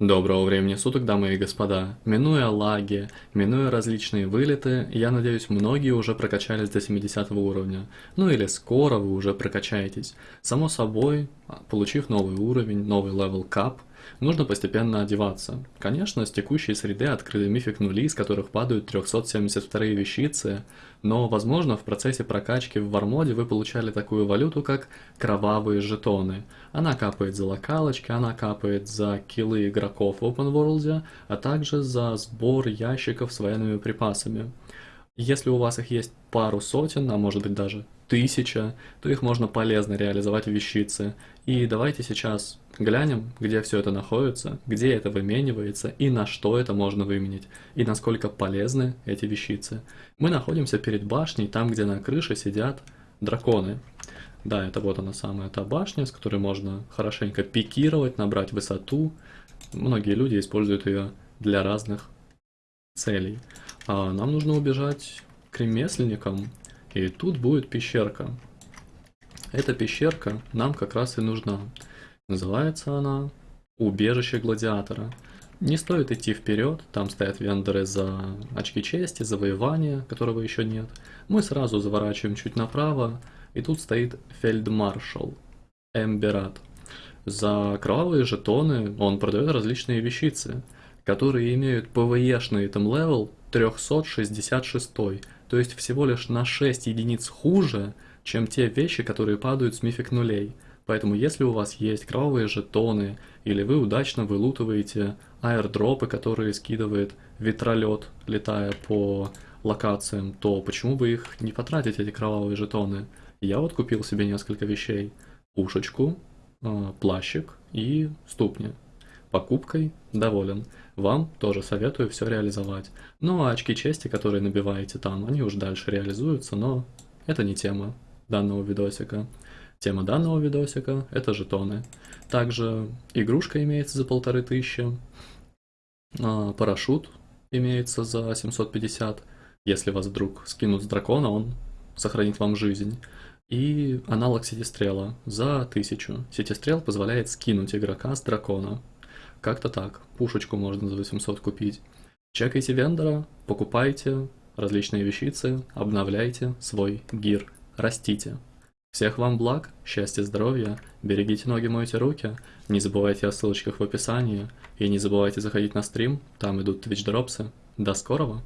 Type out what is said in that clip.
Доброго времени суток, дамы и господа. Минуя лаги, минуя различные вылеты, я надеюсь, многие уже прокачались до 70 уровня. Ну или скоро вы уже прокачаетесь. Само собой, получив новый уровень, новый level cap, нужно постепенно одеваться. Конечно, с текущей среды открыли mythic нули, из которых падают 372 вещицы, но, возможно, в процессе прокачки в war mode вы получали такую валюту, как кровавые жетоны. Она капает за локалочки, она капает за киллы игроков в open world, а также за сбор ящиков с военными припасами. Если у вас их есть пару сотен, а может быть даже тысяча, то их можно полезно реализовать в вещице. И давайте сейчас глянем, где все это находится, где это выменивается и на что это можно выменить, и насколько полезны эти вещицы. Мы находимся перед башней, там где на крыше сидят драконы. Да, это вот она самая та башня, с которой можно хорошенько пикировать, набрать высоту. Многие люди используют ее для разных целей. А нам нужно убежать к ремесленникам, и тут будет пещерка. Эта пещерка нам как раз и нужна. Называется она «Убежище гладиатора». Не стоит идти вперед, там стоят вендоры за очки чести, завоевания, которого еще нет. Мы сразу заворачиваем чуть направо, и тут стоит фельдмаршал Эмберат. За кровавые жетоны он продает различные вещицы, которые имеют PvE-шный item level 366, то есть всего лишь на 6 единиц хуже, чем те вещи, которые падают с мифик нулей. Поэтому если у вас есть кровавые жетоны, или вы удачно вылутываете аирдропы, которые скидывает ветролет, летая по локациям, то почему бы их не потратить, эти кровавые жетоны? Я вот купил себе несколько вещей. Пушечку, а, плащик и ступни. Покупкой доволен. Вам тоже советую все реализовать. Ну а очки чести, которые набиваете там, они уж дальше реализуются, но это не тема данного видосика. Тема данного видосика – это жетоны. Также игрушка имеется за полторы тысячи, а, парашют имеется за 750. Если вас вдруг скинут с дракона, он сохранит вам жизнь. И аналог сетистрела за 1000. Сетистрел позволяет скинуть игрока с дракона. Как-то так. Пушечку можно за 800 купить. Чекайте вендора, покупайте различные вещицы, обновляйте свой гир, растите. Всех вам благ, счастья, здоровья, берегите ноги, мойте руки, не забывайте о ссылочках в описании, и не забывайте заходить на стрим, там идут твич дропсы. До скорого!